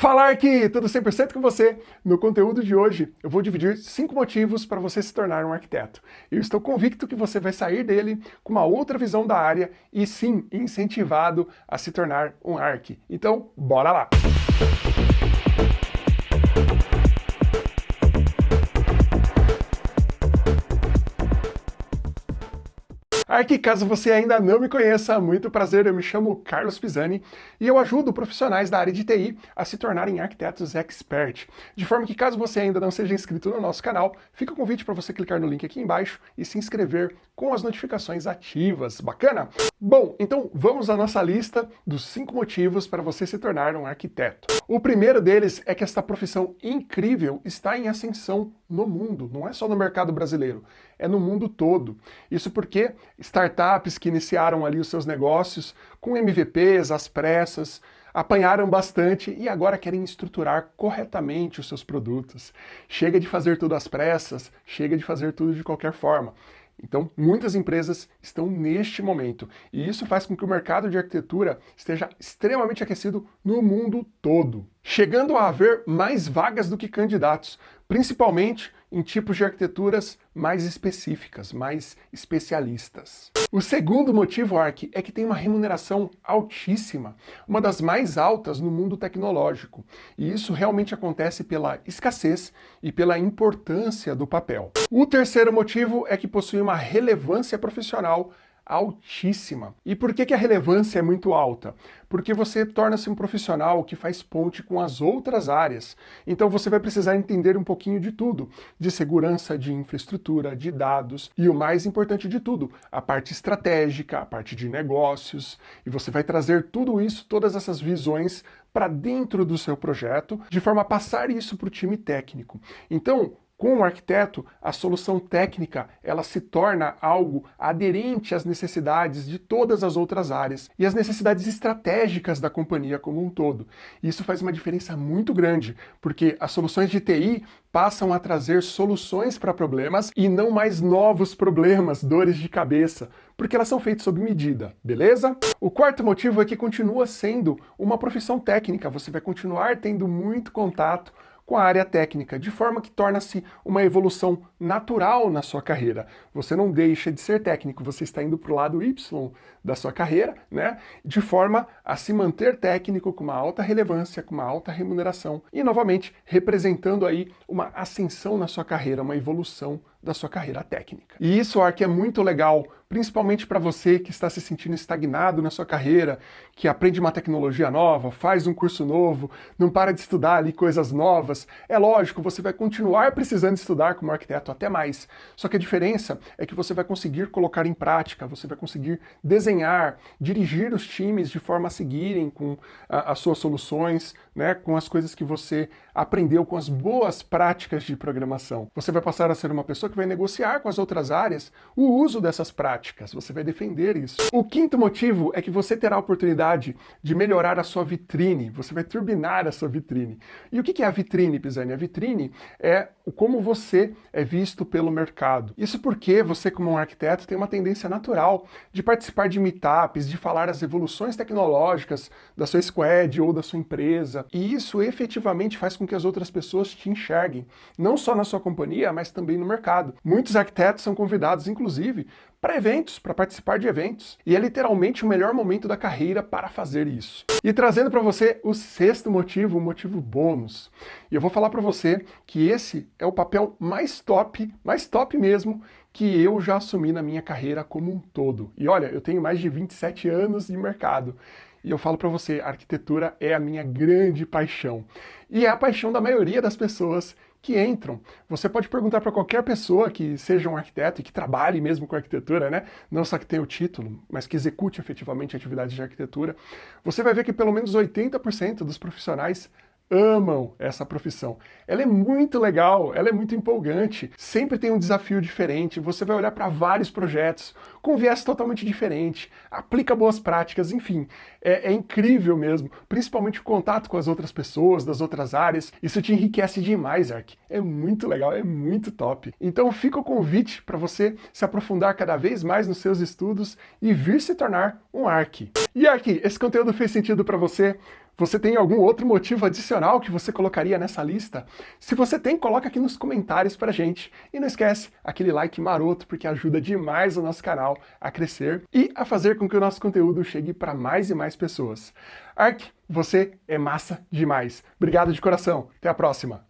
Falar que tudo 100% com você. No conteúdo de hoje, eu vou dividir cinco motivos para você se tornar um arquiteto. Eu estou convicto que você vai sair dele com uma outra visão da área e sim, incentivado a se tornar um arqui. Então, bora lá! Aqui, caso você ainda não me conheça, muito prazer, eu me chamo Carlos Pisani e eu ajudo profissionais da área de TI a se tornarem arquitetos expert. De forma que caso você ainda não seja inscrito no nosso canal, fica o convite para você clicar no link aqui embaixo e se inscrever com as notificações ativas. Bacana? Bom, então vamos à nossa lista dos cinco motivos para você se tornar um arquiteto. O primeiro deles é que esta profissão incrível está em ascensão no mundo, não é só no mercado brasileiro, é no mundo todo. Isso porque startups que iniciaram ali os seus negócios com MVPs, às pressas, apanharam bastante e agora querem estruturar corretamente os seus produtos. Chega de fazer tudo às pressas, chega de fazer tudo de qualquer forma. Então, muitas empresas estão neste momento, e isso faz com que o mercado de arquitetura esteja extremamente aquecido no mundo todo, chegando a haver mais vagas do que candidatos, principalmente em tipos de arquiteturas mais específicas, mais especialistas. O segundo motivo, Arc, é que tem uma remuneração altíssima, uma das mais altas no mundo tecnológico. E isso realmente acontece pela escassez e pela importância do papel. O terceiro motivo é que possui uma relevância profissional altíssima. E por que, que a relevância é muito alta? Porque você torna-se um profissional que faz ponte com as outras áreas. Então você vai precisar entender um pouquinho de tudo, de segurança, de infraestrutura, de dados e o mais importante de tudo, a parte estratégica, a parte de negócios. E você vai trazer tudo isso, todas essas visões para dentro do seu projeto, de forma a passar isso para o time técnico. Então, com o arquiteto, a solução técnica ela se torna algo aderente às necessidades de todas as outras áreas e às necessidades estratégicas da companhia como um todo. Isso faz uma diferença muito grande, porque as soluções de TI passam a trazer soluções para problemas e não mais novos problemas, dores de cabeça, porque elas são feitas sob medida, beleza? O quarto motivo é que continua sendo uma profissão técnica, você vai continuar tendo muito contato com a área técnica, de forma que torna-se uma evolução natural na sua carreira. Você não deixa de ser técnico, você está indo para o lado Y da sua carreira, né? de forma a se manter técnico com uma alta relevância, com uma alta remuneração e, novamente, representando aí uma ascensão na sua carreira, uma evolução da sua carreira técnica. E isso, Ark, é muito legal, principalmente para você que está se sentindo estagnado na sua carreira, que aprende uma tecnologia nova, faz um curso novo, não para de estudar ali coisas novas. É lógico, você vai continuar precisando estudar como arquiteto até mais. Só que a diferença é que você vai conseguir colocar em prática, você vai conseguir desenhar, dirigir os times de forma a seguirem com a, as suas soluções, né, com as coisas que você aprendeu, com as boas práticas de programação. Você vai passar a ser uma pessoa que vai negociar com as outras áreas o uso dessas práticas, você vai defender isso. O quinto motivo é que você terá a oportunidade de melhorar a sua vitrine, você vai turbinar a sua vitrine. E o que é a vitrine, Pisani? A vitrine é como você é visto pelo mercado. Isso porque você, como um arquiteto, tem uma tendência natural de participar de meetups, de falar as evoluções tecnológicas da sua squad ou da sua empresa, e isso efetivamente faz com que as outras pessoas te enxerguem, não só na sua companhia, mas também no mercado. Muitos arquitetos são convidados, inclusive, para eventos, para participar de eventos. E é literalmente o melhor momento da carreira para fazer isso. E trazendo para você o sexto motivo, o motivo bônus. E eu vou falar para você que esse é o papel mais top, mais top mesmo, que eu já assumi na minha carreira como um todo. E olha, eu tenho mais de 27 anos de mercado. E eu falo para você, arquitetura é a minha grande paixão. E é a paixão da maioria das pessoas que entram. Você pode perguntar para qualquer pessoa que seja um arquiteto e que trabalhe mesmo com arquitetura, né? Não só que tenha o título, mas que execute efetivamente atividades de arquitetura. Você vai ver que pelo menos 80% dos profissionais amam essa profissão. Ela é muito legal, ela é muito empolgante, sempre tem um desafio diferente, você vai olhar para vários projetos com viés totalmente diferente, aplica boas práticas, enfim, é, é, incrível mesmo, principalmente o contato com as outras pessoas, das outras áreas, isso te enriquece demais, Ark. É muito legal, é muito top. Então fica o convite para você se aprofundar cada vez mais nos seus estudos e vir se tornar um Ark. E Ark, esse conteúdo fez sentido para você? Você tem algum outro motivo adicional que você colocaria nessa lista? Se você tem, coloca aqui nos comentários pra gente. E não esquece aquele like maroto, porque ajuda demais o nosso canal a crescer e a fazer com que o nosso conteúdo chegue para mais e mais pessoas. Ark, você é massa demais. Obrigado de coração. Até a próxima.